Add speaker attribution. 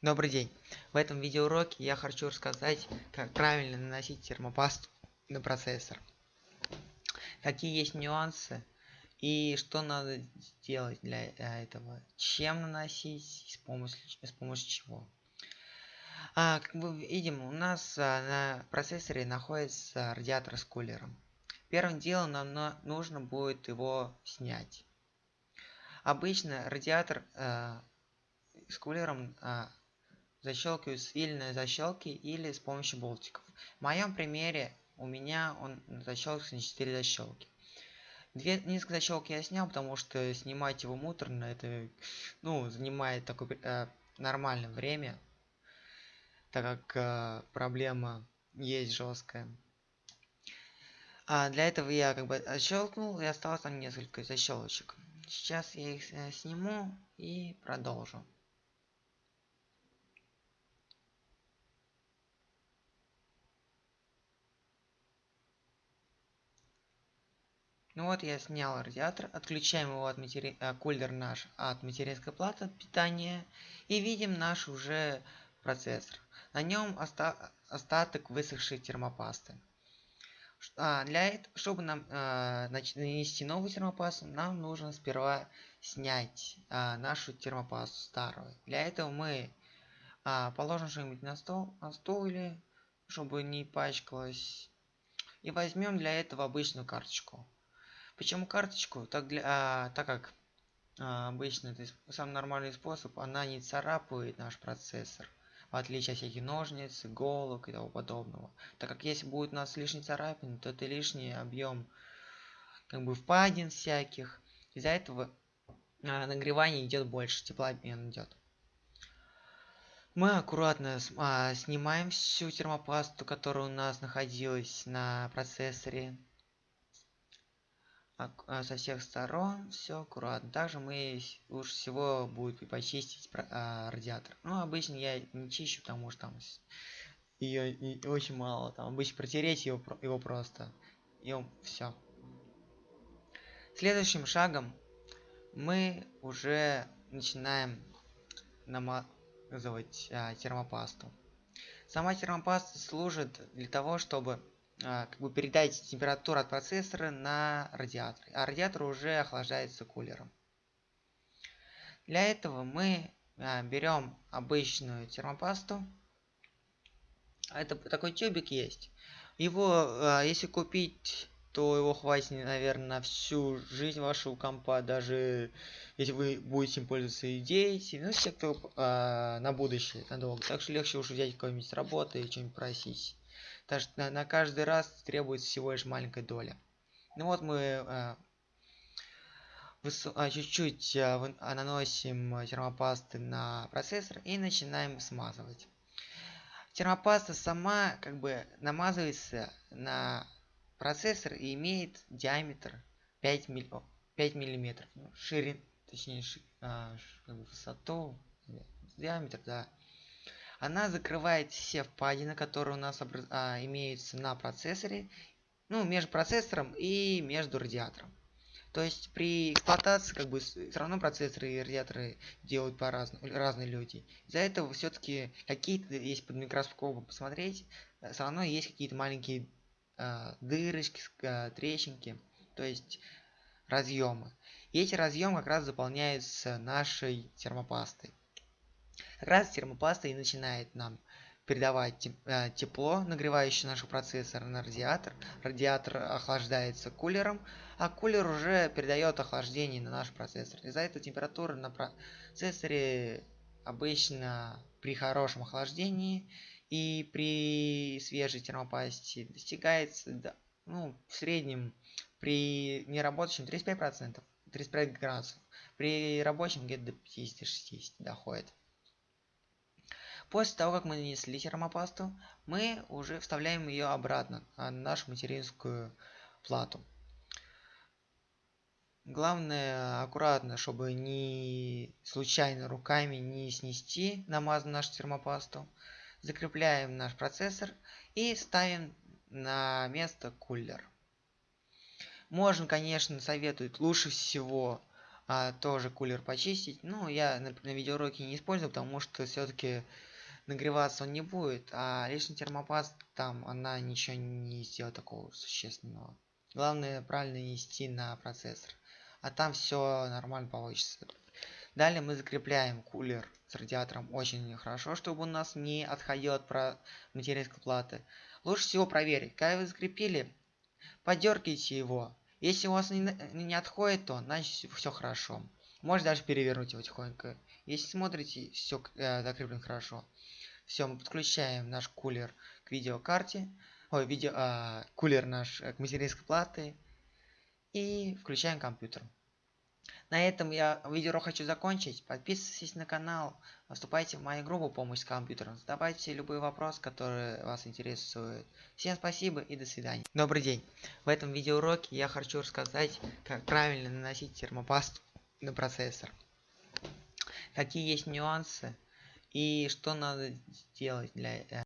Speaker 1: Добрый день! В этом видеоуроке я хочу рассказать, как правильно наносить термопасту на процессор. Какие есть нюансы и что надо сделать для этого. Чем наносить, с помощью, с помощью чего. А, как мы видим, у нас а, на процессоре находится радиатор с кулером. Первым делом нам на, нужно будет его снять. Обычно радиатор а, с кулером а, защелкиваю с вильной защелки или с помощью болтиков. В моем примере у меня он защелкивается на 4 защелки. Две, несколько защелки я снял, потому что снимать его муторно, это ну, занимает такое э, нормальное время, так как э, проблема есть жесткая. А для этого я как бы защелкнул и осталось там несколько защелочек. Сейчас я их э, сниму и продолжу. Ну вот я снял радиатор, отключаем его от матери... э, кулер наш от материнской платы питания и видим наш уже процессор. На нем оста... остаток высохшей термопасты. А, для этого, чтобы нам э, нанести новую термопасту, нам нужно сперва снять э, нашу термопасту старую. Для этого мы э, положим что-нибудь на стол, на стол или чтобы не пачкалось. И возьмем для этого обычную карточку. Почему карточку? Так, для, а, так как а, обычно это самый нормальный способ, она не царапает наш процессор. В отличие от всяких ножниц, иголок и того подобного. Так как если будет у нас лишний царапин, то это лишний объем как бы впадин всяких. Из-за этого а, нагревание идет больше, теплообмен идет. Мы аккуратно а, снимаем всю термопасту, которая у нас находилась на процессоре со всех сторон все аккуратно. Также мы лучше всего будет почистить а, радиатор. Ну, обычно я не чищу, потому что там ее очень мало. Там обычно протереть его, его просто. И все. Следующим шагом мы уже начинаем намазывать а, термопасту. Сама термопаста служит для того, чтобы а, как бы передать температуру от процессора на радиатор. А радиатор уже охлаждается кулером. Для этого мы а, берем обычную термопасту. Это такой тюбик есть. Его, а, если купить, то его хватит, наверное, на всю жизнь вашего компа, даже если вы будете им пользоваться и дети, ну, все, кто а, на будущее, надолго. Так что легче уж взять какую-нибудь с работы и что-нибудь просить. Так что на, на каждый раз требуется всего лишь маленькая доля. Ну вот мы э, э, чуть-чуть э, наносим термопасты на процессор и начинаем смазывать. Термопаста сама как бы намазывается на процессор и имеет диаметр 5, милли, 5 миллиметров. Ну, ширин, точнее, ши, а, как бы высоту, диаметр, да она закрывает все впадины, которые у нас образ... а, имеются на процессоре, ну, между процессором и между радиатором. То есть при эксплуатации как бы все равно процессоры и радиаторы делают по-разному, разные люди. Из-за этого все-таки какие-то, есть под микроскопом посмотреть, э, все равно есть какие-то маленькие э, дырочки, э, трещинки, то есть разъемы. И эти разъемы как раз заполняются нашей термопастой. Как раз термопаста и начинает нам передавать э, тепло, нагревающее наш процессор на радиатор. Радиатор охлаждается кулером, а кулер уже передает охлаждение на наш процессор. Из-за этого температура на процессоре обычно при хорошем охлаждении и при свежей термопасте достигается ну, в среднем при неработающем 35%, 35 градусов. При рабочем где-то до 50-60 доходит. После того, как мы нанесли термопасту, мы уже вставляем ее обратно на нашу материнскую плату. Главное аккуратно, чтобы не случайно руками не снести намазанную нашу термопасту. Закрепляем наш процессор и ставим на место кулер. Можно, конечно, советуют лучше всего а, тоже кулер почистить. Ну, я на, на видеоуроке не использую, потому что все-таки нагреваться он не будет, а лишний термопаст там она ничего не сделает такого существенного. Главное правильно нести на процессор, а там все нормально получится. Далее мы закрепляем кулер с радиатором очень хорошо, чтобы у нас не отходил от про материнской платы. Лучше всего проверить, когда вы закрепили, подергайте его. Если у вас не, не отходит, то значит все хорошо. Можно даже перевернуть его тихонько. Если смотрите, все э, закреплено хорошо. Все, мы подключаем наш кулер к видеокарте. Ой, видео, э, кулер наш к материнской платы. И включаем компьютер. На этом я видео хочу закончить. Подписывайтесь на канал, вступайте в мою группу «Помощь с компьютером», задавайте любые вопросы, которые вас интересуют. Всем спасибо и до свидания. Добрый день. В этом видеоуроке я хочу рассказать, как правильно наносить термопасту на процессор. Какие есть нюансы и что надо сделать для этого.